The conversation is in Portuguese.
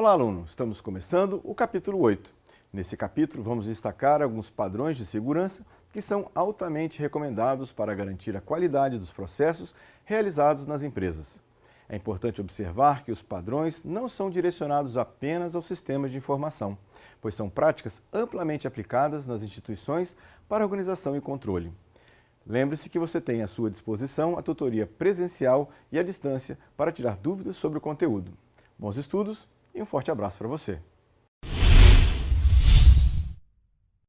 Olá, aluno! Estamos começando o capítulo 8. Nesse capítulo, vamos destacar alguns padrões de segurança que são altamente recomendados para garantir a qualidade dos processos realizados nas empresas. É importante observar que os padrões não são direcionados apenas aos sistemas de informação, pois são práticas amplamente aplicadas nas instituições para organização e controle. Lembre-se que você tem à sua disposição a tutoria presencial e à distância para tirar dúvidas sobre o conteúdo. Bons estudos e um forte abraço para você.